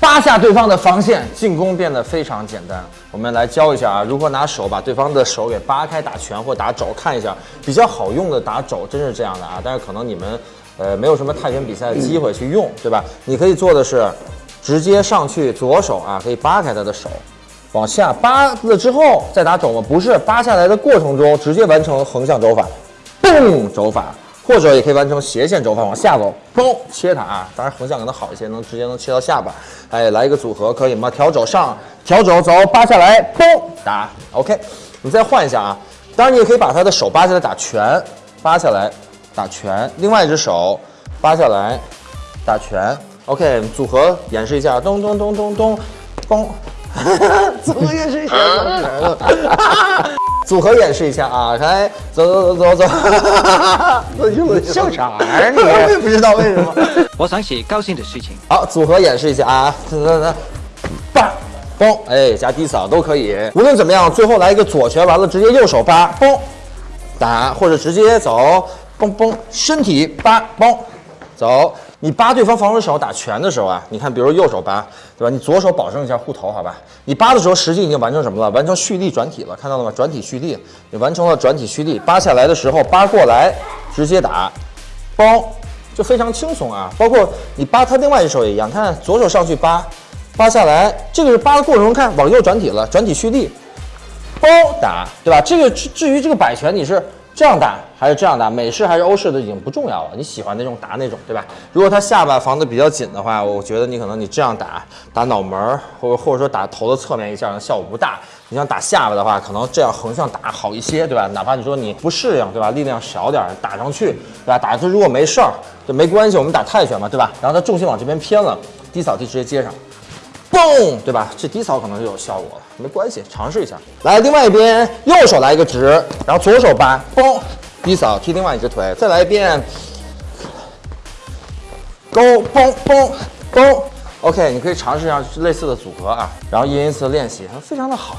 扒下对方的防线，进攻变得非常简单。我们来教一下啊，如何拿手把对方的手给扒开，打拳或打肘，看一下比较好用的打肘，真是这样的啊。但是可能你们呃没有什么泰拳比赛的机会去用，对吧？你可以做的是直接上去左手啊，可以扒开他的手，往下扒了之后再打肘吗？不是，扒下来的过程中直接完成横向肘法，嘣肘法。或者也可以完成斜线肘法，往下走，嘣切它啊！当然横向可能好一些，能直接能切到下巴。哎，来一个组合可以吗？调肘上，调肘走，扒下来，嘣打。OK，你再换一下啊！当然你也可以把他的手扒下来打拳，扒下来打拳，另外一只手扒下来打拳。OK，组合演示一下，咚咚咚咚咚，嘣，组合演示一下，组合演示一下啊！来，走走走走走，笑啥呀你？我也不知道为什么。我想起高兴的事情。好，组合演示一下啊！走走走，叭，嘣，哎，加低扫都可以。无论怎么样，最后来一个左拳，完了直接右手扒，嘣，打，或者直接走，嘣嘣，身体扒，嘣，走。你扒对方防守手打拳的时候啊，你看，比如右手扒，对吧？你左手保证一下护头，好吧？你扒的时候，实际已经完成什么了？完成蓄力转体了，看到了吗？转体蓄力，你完成了转体蓄力。扒下来的时候，扒过来直接打，包就非常轻松啊。包括你扒他另外一手也一样，看左手上去扒，扒下来，这个是扒的过程中看往右转体了，转体蓄力，包打，对吧？这个至至于这个摆拳，你是。这样打还是这样打，美式还是欧式的已经不重要了。你喜欢那种打那种，对吧？如果他下巴防的比较紧的话，我觉得你可能你这样打，打脑门儿，或者或者说打头的侧面一下，效果不大。你想打下巴的话，可能这样横向打好一些，对吧？哪怕你说你不适应，对吧？力量小点打上去，对吧？打他如果没事儿，就没关系。我们打泰拳嘛，对吧？然后他重心往这边偏了，低扫地直接接上。嘣，对吧？这低扫可能就有效果了，没关系，尝试一下。来，另外一边，右手来一个直，然后左手扒，嘣，低扫踢另外一只腿，再来一遍，勾，嘣嘣嘣，OK，你可以尝试一下类似的组合啊，然后一人一次练习，非常的好。